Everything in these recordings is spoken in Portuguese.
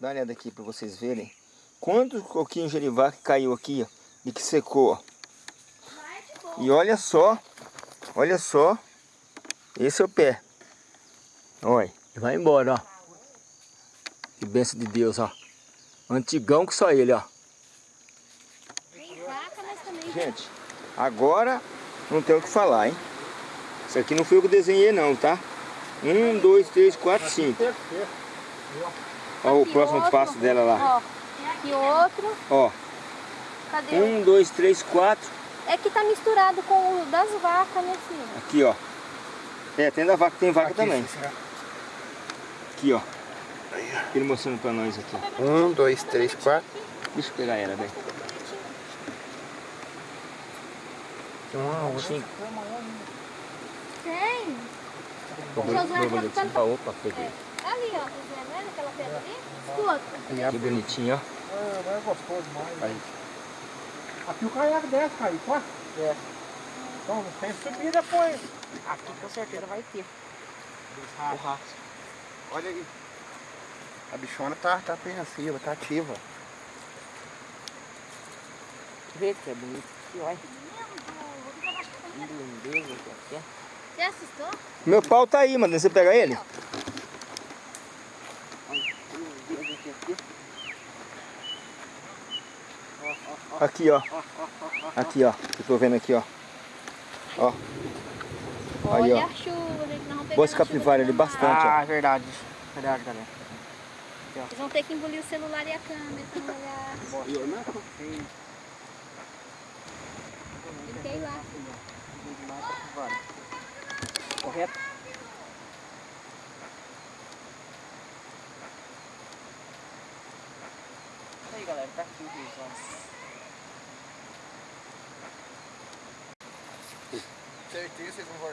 Dá uma olhada aqui para vocês verem. Quantos coquinhos de gerivá que caiu aqui, ó, e que secou, ó. E olha só, olha só, esse é o pé. Olha, vai embora, ó. Que benção de Deus, ó. Antigão que só ele, ó. Gente, agora não tem o que falar, hein? Isso aqui não foi eu que desenhei não, tá? Um, dois, três, quatro, cinco. Olha o próximo outro. passo dela lá. Ó, aqui outro. Ó. Cadê? Um, dois, três, quatro. É que tá misturado com o das vacas, né, filho? Aqui, ó. É, tem da vaca, tem vaca aqui, também. Aqui, ó. Ele mostrando pra nós aqui. Um, dois, três, quatro. Deixa eu pegar ela, velho. Tem uma outra. Cinco. Tem. Borboleta. Tá ficando... Opa, peguei. É. Ali, ó, Escuta. Que bonitinho, ó. É, é gostoso demais. Aí. Aqui o caiaque desce, Kaique, ó. É. Então, tem subida depois. Aqui com certeza vai ter. O rastro. Olha aí. A bichona tá, tá apreensiva, tá ativa. Vê que é bonito aqui, olha. Que lindeza que é. Você assustou? Meu pau tá aí, mano. Você pega ele? Aqui, ó. Aqui, ó. Eu tô vendo aqui, ó. Ó. Aí, Olha ó. Boas capivara ali, bastante, ó. Ah, é verdade. Verdade, galera. Vocês vão ter que engolir o celular e a câmera pra não olhar. Eu não sei. Fiquei lá. Correto? Aí, galera. Tá aqui o rio, ó. Certeza vocês não vão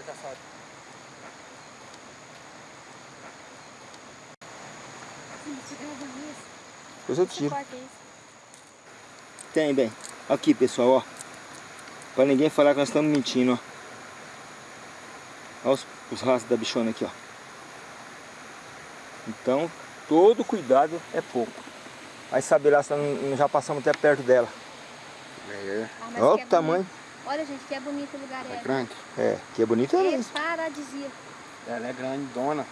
gravando isso? Depois eu tiro. Tem, bem. Aqui, pessoal, ó. Pra ninguém falar que nós estamos mentindo, ó. Olha os, os rastros da bichona aqui, ó. Então, todo cuidado é pouco. Vai saber lá se nós já passamos até perto dela. É, Ah, Olha o tamanho. bonito. Olha, gente, que é bonito o lugar. é É, grande. É, que é bonito é é paradisíaco. Ela é grande, dona.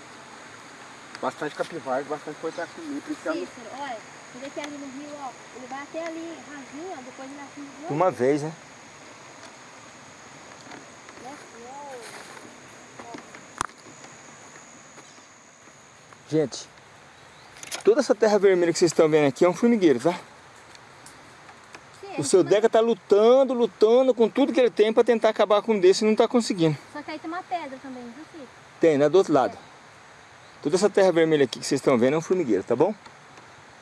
Bastante capivara, bastante coisa aqui. Ela não Cícero, olha. Você vê que ali no rio, ó. Ele vai até ali rasinho, ó. Depois ele De uma vez, né? Gente, toda essa terra vermelha que vocês estão vendo aqui é um formigueiro, tá? O seu Deca tá lutando, lutando com tudo que ele tem para tentar acabar com um desse e não tá conseguindo. Só que aí tem uma pedra também, viu, Cícero? Tem, né? Do outro lado. Toda essa terra vermelha aqui que vocês estão vendo é um formigueiro, tá bom?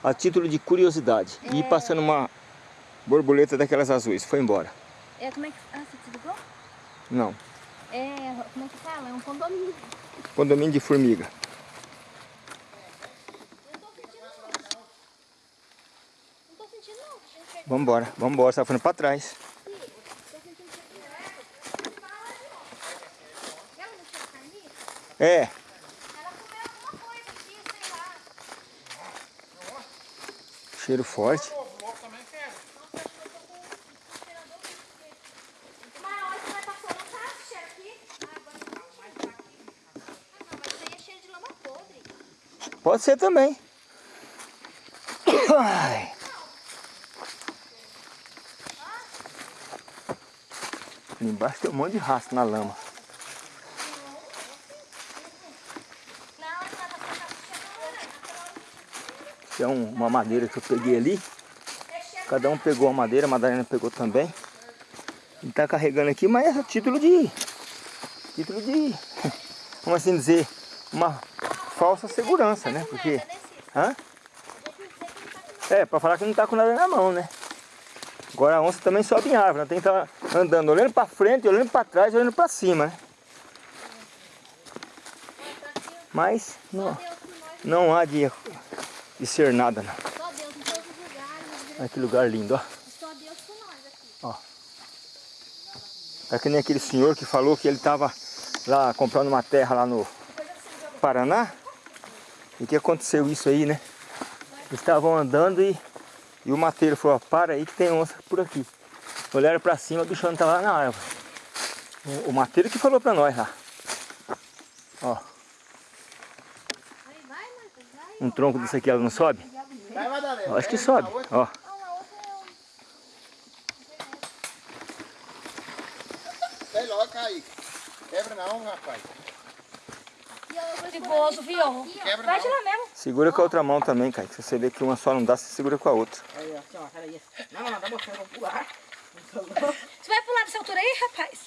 A título de curiosidade. E É. passando uma borboleta daquelas azuis. Foi embora. É, como é que... Ah, você desligou? Não. É, como é que fala? É um condomínio. Condomínio de formiga. Não tô sentindo não. Não tô sentindo não. Gente, Vambora, vambora. Você tá falando pra trás. É. Cheiro forte. Mas olha, você vai passar, não tá esse cheiro aqui? Ah, agora eu tô sentindo. Ah, não, mas isso aí é cheiro de lama podre. Pode ser também. Ai. Ali embaixo tem um monte de rastro na lama. Tá um- uma madeira que eu peguei ali. Cada um pegou a madeira, a Madalena pegou também. Ele tá carregando aqui, mas é título de. Título de. Vamos assim dizer, uma falsa segurança, né? Porque. Hã? É, pra falar que não tá com nada na mão, né? Agora a onça também sobe em árvore, ela tem que estar andando olhando pra frente, olhando pra trás, olhando pra cima, né? Mas não, não há de, de ser nada, não. Lugares. Olha que lugar lindo, ó. Só Deus por nós aqui. É que nem aquele senhor que falou que ele estava lá comprando uma terra lá no Paraná. E que aconteceu isso aí, né? estavam andando e, e o mateiro falou, ó, para aí que tem onça por aqui. Olharam pra cima, o bichão não tava lá na árvore. O, o mateiro que falou pra nós lá. Ó, um tronco desse aqui, ela não sobe? Vai, Madalena. Eu acho que sobe, ó. Não, a outra é Sai logo, Kaique. Quebra não, rapaz. Perigoso, viu? Quebra Vai tirar mesmo. Segura com a outra mão também, cara. Se você vê que uma só não dá, você segura com a outra. Aí, ó, ó. Não, não, não, dá vou pular. Você vai pular dessa altura aí, rapaz?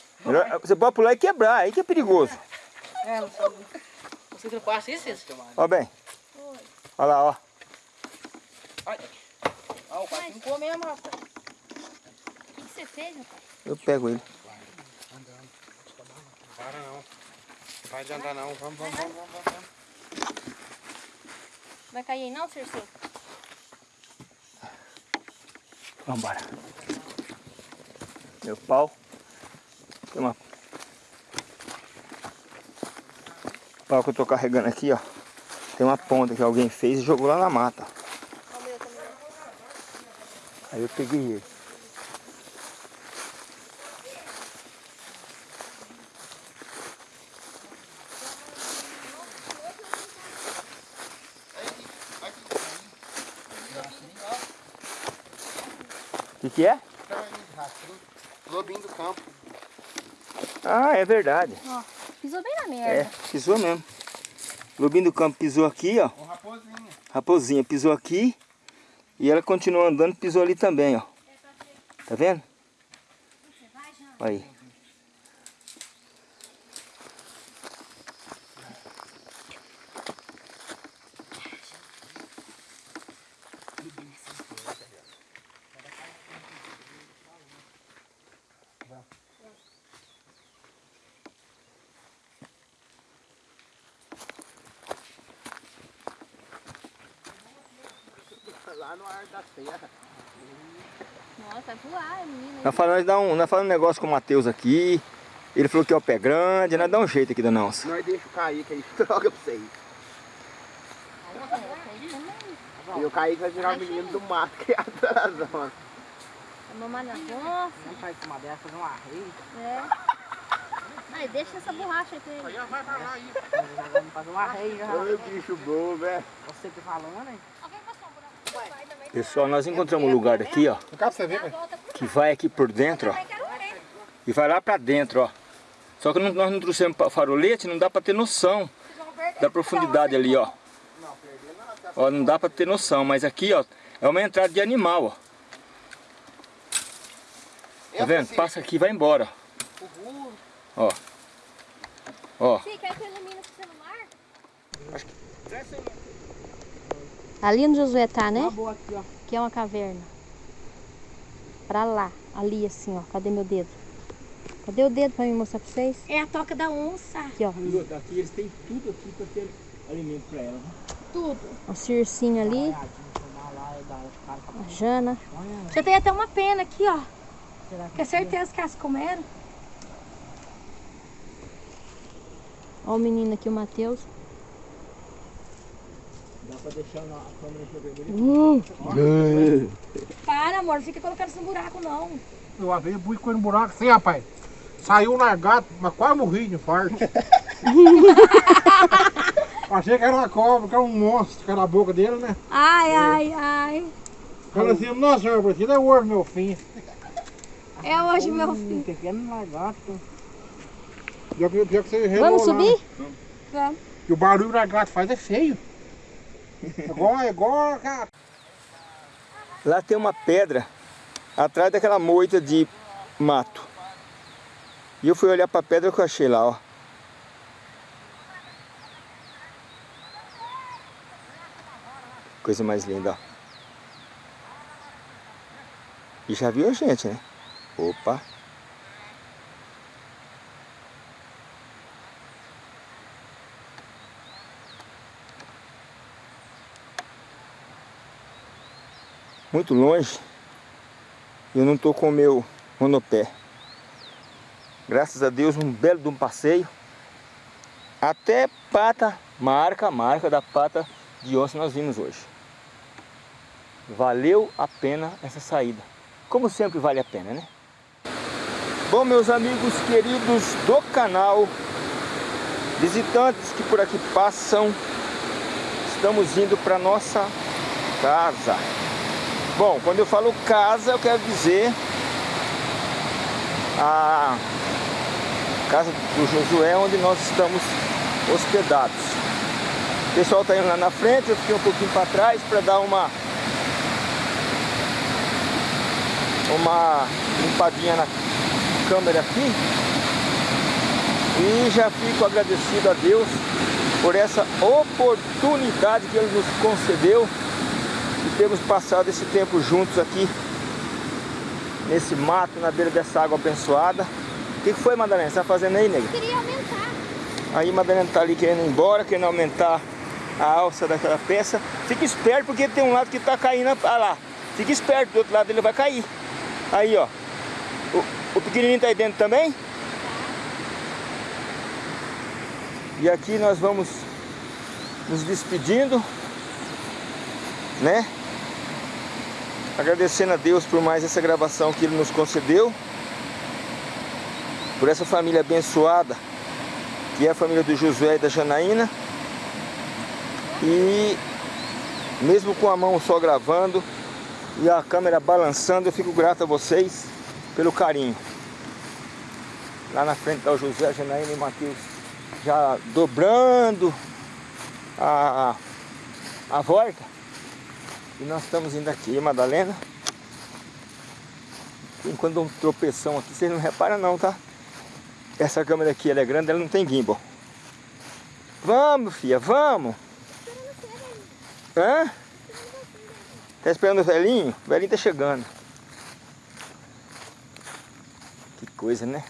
Você pode pular e quebrar, aí que é perigoso. É, não sabe. Você não passa isso, isso? Ó bem. Olha lá, ó. Ó, o pai ficou mesmo, rapaz. O que, que você fez, rapaz? Eu pego ele. Para não. Vai de andar não. Vamos, vamos, vamos, vamos. vamos. Vai cair aí não, Cersei? Vambora. Meu pau. Tem uma... pau que eu tô carregando aqui, ó. Tem uma ponta que alguém fez e jogou lá na mata. Aí eu peguei ele. O que, que é? Lobinho do campo. Ah, é verdade. Ó, pisou bem na É, merda. pisou mesmo. Lobinho do campo pisou aqui, ó. Ô, raposinha. Raposinha pisou aqui e ela continuou andando, pisou ali também, ó. Tá vendo? Aí. Lá no ar da terra. Nossa, voar, menina. Nós falamos, dá um, nós falamos um negócio com o Matheus aqui. Ele falou que é o pé grande, nós dá um jeito aqui da nossa. Nós deixa o Kaique aí, droga pra vocês. E o Kaique vai virar o menino do mato que é atrás, mano. Vai mamar na onça. Não faz uma dessa, fazer um arreio. É. Aí, deixa essa borracha aí pra ele. Vai pra lá aí. Vamos fazer um arreio já. Ô, bicho bom, velho. Você que falando, né? Alguém passou um buraco? Vai, também. Pessoal, nós encontramos um lugar aqui, ó. Que vai aqui por dentro, ó. E vai lá pra dentro, ó. Só que nós não trouxemos farolete, não dá pra ter noção da profundidade ali, ó. Ó, não dá pra ter noção, mas aqui, ó, é uma entrada de animal, ó. Tá vendo? Passa aqui e vai embora. Ó. Ó. Sim, quer que eu ilumine o celular? Ali no Josué tá, né? Boa aqui, ó. Que é uma caverna. Pra lá, ali assim, ó. Cadê meu dedo? Cadê o dedo pra me mostrar pra vocês? É a toca da onça. Aqui, ó. Aqui eles têm tudo aqui pra ter alimento pra ela. Tudo. O circinho ali. A Jana. Já tem até uma pena aqui, ó. Que é certeza que elas comeram. Ó o menino aqui, o Matheus. Dá pra deixar na câmera infravermelha? Para, amor. Não fica colocando isso no buraco, não. Eu vez fui com ele no buraco assim, rapaz. Saiu largado, mas quase morri de infarto. Achei que era uma cobra, que era um monstro, que era a boca dele, né? Ai, ai, ai. Falei assim, nossa senhora, aquilo é hoje meu fim. É hoje, meu filho. Pequeno lagarto. Pior que, pior que você relou Vamos lá, subir? né? Vamos. E o barulho que o lagarto faz é feio. Igual, igual, cara. Lá tem uma pedra atrás daquela moita de mato. E eu fui olhar pra pedra que eu achei lá, ó. Coisa mais linda, ó. E já viu a gente, né? Opa! Muito longe. Eu não tô com o meu monopé. Graças a Deus, um belo de um passeio. Até pata, marca, marca da pata de onça nós vimos hoje. valeu a pena essa saída. Como sempre vale a pena, né? Bom, meus amigos queridos do canal, visitantes que por aqui passam, estamos indo para nossa casa. Bom, quando eu falo casa, eu quero dizer a casa do Josué, onde nós estamos hospedados. O pessoal está indo lá na frente, eu fiquei um pouquinho para trás para dar uma uma limpadinha na câmera aqui e já fico agradecido a Deus por essa oportunidade que Ele nos concedeu de termos passado esse tempo juntos aqui nesse mato, na beira dessa água abençoada. O que, foi, Madalena? Você está fazendo aí, nega? Queria aumentar. Aí Madalena está ali querendo ir embora, querendo aumentar a alça daquela peça. Fica esperto porque tem um lado que está caindo, ah lá. Fica esperto, do outro lado ele vai cair. Aí, ó. O, o pequenininho tá aí dentro também? E aqui nós vamos nos despedindo, né? Agradecendo a Deus por mais essa gravação que Ele nos concedeu. Por essa família abençoada, que é a família do Josué e da Janaína. E mesmo com a mão só gravando, e a câmera balançando. Eu fico grato a vocês pelo carinho. Lá na frente está o José, Janaína e Matheus já dobrando a, a volta. E nós estamos indo aqui, Madalena. Enquanto um tropeção aqui, vocês não reparam não, tá? Essa câmera aqui, ela é grande, ela não tem gimbal. Vamos, filha, vamos! Hã? Tá esperando o velhinho? O velhinho tá chegando. Que coisa, né?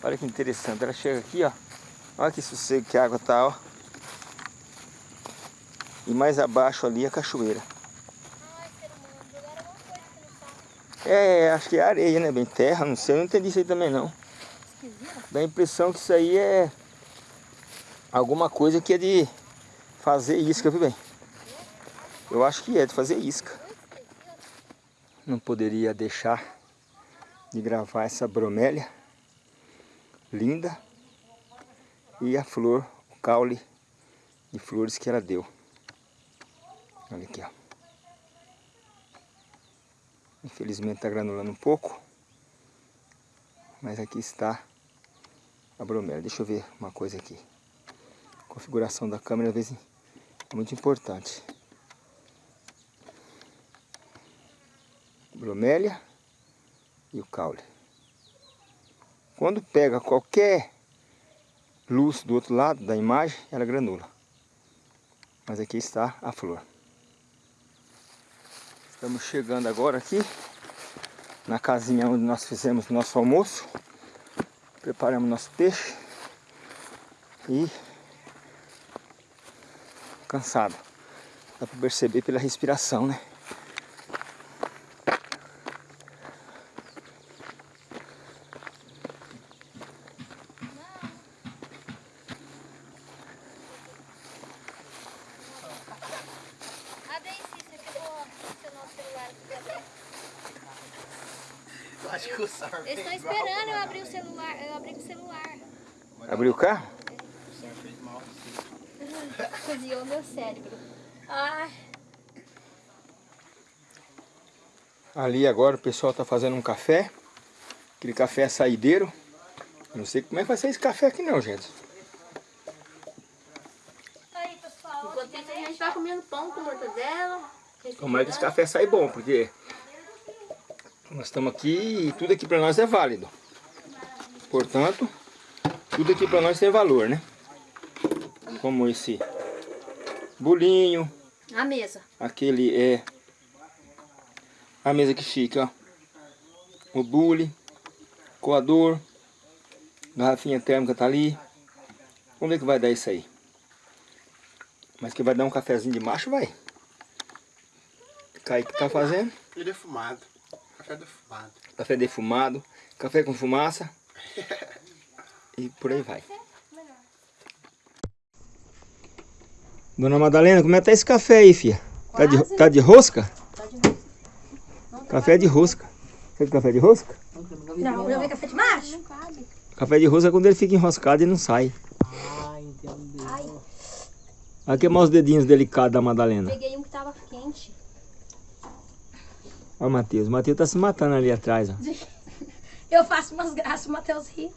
Olha que interessante. Ela chega aqui, ó. Olha que sossego que a água tá, ó. E mais abaixo ali a cachoeira. É, acho que é areia, né? Bem terra, não sei. Eu não entendi isso aí também, não. Dá a impressão que isso aí é alguma coisa que é de fazer isca, viu bem? Eu acho que é de fazer isca não poderia deixar de gravar essa bromélia linda e a flor, o caule de flores que ela deu. Olha aqui, ó. Infelizmente está granulando um pouco, mas aqui está a bromélia. Deixa eu ver uma coisa aqui. A configuração da câmera às vezes é muito importante. bromélia e o caule. Quando pega qualquer luz do outro lado da imagem, ela granula. Mas aqui está a flor. Estamos chegando agora aqui na casinha onde nós fizemos nosso almoço. Preparamos nosso peixe e cansado. Dá para perceber pela respiração, né? Acho que o Sar Eles estão esperando eu abrir o celular. Eu abri o celular. Abriu o carro? O Sar fez mal. Cozinhou meu cérebro. Ai. Ali agora o pessoal está fazendo um café. Aquele café é saideiro. Não sei como é que vai ser esse café aqui não, gente. Aí, pessoal. Enquanto isso, a gente vai comendo pão com mortadela. Tomara que esse café sai bom, porque nós estamos aqui e tudo aqui para nós é válido. Portanto, tudo aqui para nós tem valor, né? Como esse bolinho, A mesa. aquele é a mesa que chique, ó. O bule, coador, garrafinha térmica tá ali. Vamos ver que vai dar isso aí. Mas que vai dar um cafezinho de macho, vai. Kaique tá fazendo. E defumado. Café defumado. Café defumado, café com fumaça. e por aí vai. Dona Madalena, como é que tá esse café aí, filha? Tá de? Tá de rosca. Café de rosca. Sabe café de rosca? Não, eu vi café de macho. Café de rosca é quando ele fica enroscado e não sai. Ah, entendeu. Vai queimar os dedinhos delicados da Madalena. Peguei um que tava quente. Olha o Matheus. O Matheus tá se matando ali atrás, ó. Eu faço umas graças, o Matheus ri.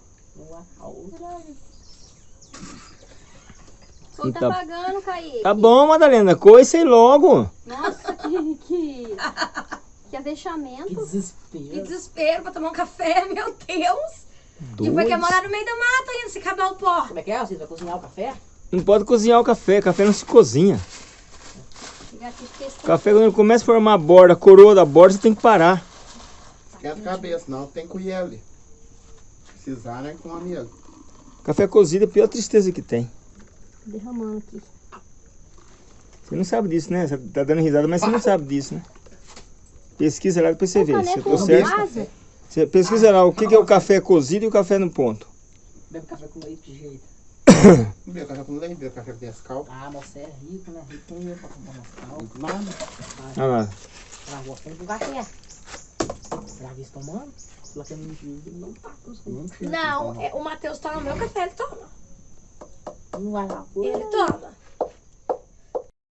Só tá pagando, Kaique. Tá bom, Madalena. Coice aí logo. Nossa, que, que, que avexamento. Que Que desespero. desespero pra tomar um café, meu Deus. Tipo, Dois. quer morar no meio do mato ainda, se acabar o pó. Como é que é? Você vai cozinhar o café? Não pode cozinhar o café. Café não se cozinha. O café, quando ele começa a formar a borda, a coroa da borda, você tem que parar. Esquenta a cabeça, não. Tem colher ali. Precisar, né? Com amigo. Café cozido é a pior tristeza que tem. Derramando aqui. Você não sabe disso, né? Você tá dando risada, mas você não sabe disso, né? Pesquisa lá depois você vê. Se eu tô certo. Você pesquisa lá o que que é o café cozido e o café no ponto. Bebe café com leite de jeito. Bebeu café com leite, bebeu café com Nescau. Ah, mas você é rico, né? Rico eu pra comprar calças. Nada. Olha lá. Ela gosta de café. Será que tomando? Mentir, ele não tá com os Não, é, o Matheus toma meu café, ele toma. Não vai lá. Ele toma.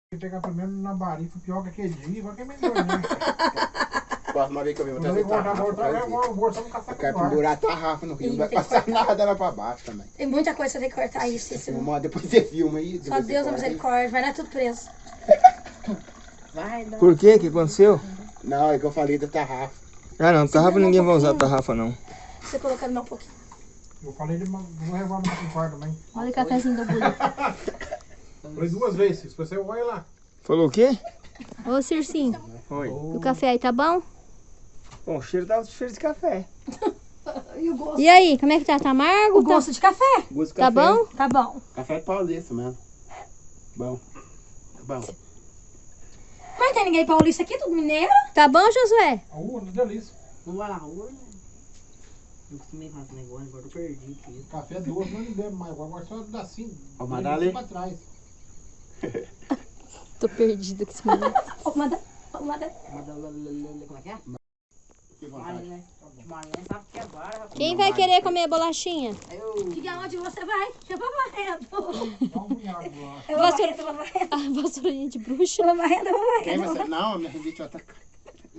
Tem que pegar primeiro na barifa, pior que aquele dia, igual que é melhor, né? Próxima vez que eu vou trazer tarrafa. pra vou um quero pendurar a tarrafa no rio. Não vai passar nada lá pra baixo também. Tem muita coisa que você tem que cortar isso. não- depois você filma aí. Só Deus corta. misericórdia, vai dar tudo preso. Vai dar. Por quê? O que aconteceu? Não, é que eu falei da tarrafa. Ah não, tarrafa ninguém vai usar tarrafa não. Você colocando mais um pouquinho. Eu falei de uma- vou levar no café com ar também. Olha o cafezinho do Bully. Falei duas vezes, se você vai lá. Falou o quê? Ô, Circinho, Oi. o café aí tá bom? Bom, o cheiro tá cheiro de café. E o gosto? E aí, como é que tá? Tá amargo? O gosto de café? Gosto de Tá café. bom? Tá bom. Café paulista mesmo. Bom. Bom. Mas tem ninguém paulista aqui, tudo mineiro? Tá bom, Josué? A urna, delícia. Não vai na rua, né? Eu costumei fazer esse negócio, agora eu perdi tudo. Café doce, não bebe mais. Agora só dá assim. Ó, Madalena. pra trás. Tô perdido com esse menino. Ô, lá, Como é que é? Que vontade. né? Sabe que é vara, rapaz. Quem vai querer comer bolachinha? Aí eu... Diga onde você vai. Eu vou varrendo. Eu vou varrendo, vou varrendo. A vassourinha de bruxa. Eu vou varrendo, eu vou Quem varrendo. vai ser? Não, a minha rinite vai atacar.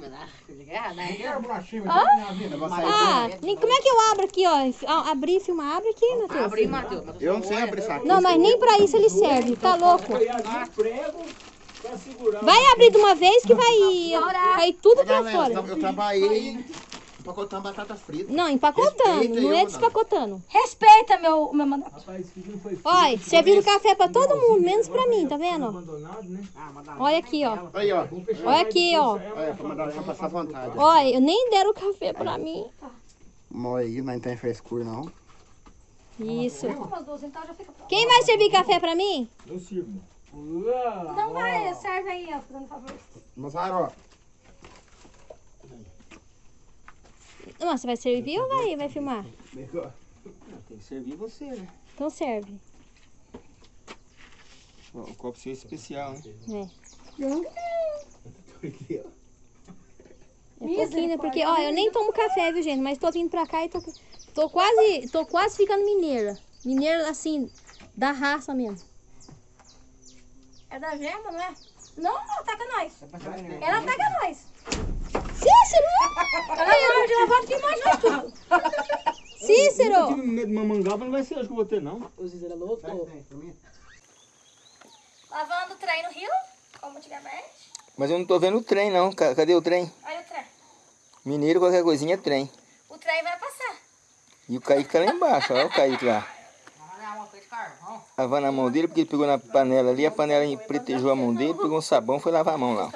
Ah, né? Bolachinha, Ah, nem- como é que eu abro aqui, ó? Ah, Abrir e filmar. Abre aqui, Matheus. Abre aí, Matheus. Eu não sei abrir saco. Não, mas nem pra isso ele serve. Tá louco? Vai abrir de uma vez que vai cair tudo pra fora. eu, trabalhei empacotando batata frita. Não, empacotando. Respeita Não é despacotando. Respeita meu, meu mandato. Rapaz, isso aqui não foi Olha, servindo café pra todo mundo, menos pra mim, tá vendo? né? Ah, Olha aqui, ó. Aí, ó. Olha aqui, ó. Olha, pra mandar pra passar vontade. Olha, eu nem deram o café pra mim. Mó aí, não tem frescura, não. Isso. Então. Quem vai servir café pra mim? Eu sirvo. Não vai, serve aí, ó, fazendo favor. Não, você vai servir ou vai, vai filmar? Tem que servir você, né? Então serve. Ó, O copo seu é especial, né? É. É pouquinho, né? Porque, ó, eu nem tomo café, viu, gente? Mas tô vindo pra cá e tô, tô quase, tô quase ficando mineira. Mineira, assim, da raça mesmo. É da gema, não é? Não, não, ataca nós. Ela ataca nós. Cícero! Ela morde, ela bota que morde nós tudo. Eu Cícero! tive medo de mamangaba, não vai ser hoje que eu vou ter, não. O Zizera louco. Lavando o trem no rio, como antigamente. Mas eu não tô vendo o trem, não. Ca- Cadê o trem? Olha o trem. Mineiro, qualquer coisinha é trem. O trem vai passar. E o Kaique tá lá embaixo, olha o Kaique lá. Olha uma coisa de carvão. Lavando a mão dele, porque ele pegou na panela ali, a panela empretejou a mão dele, pegou um sabão foi lavar a mão lá.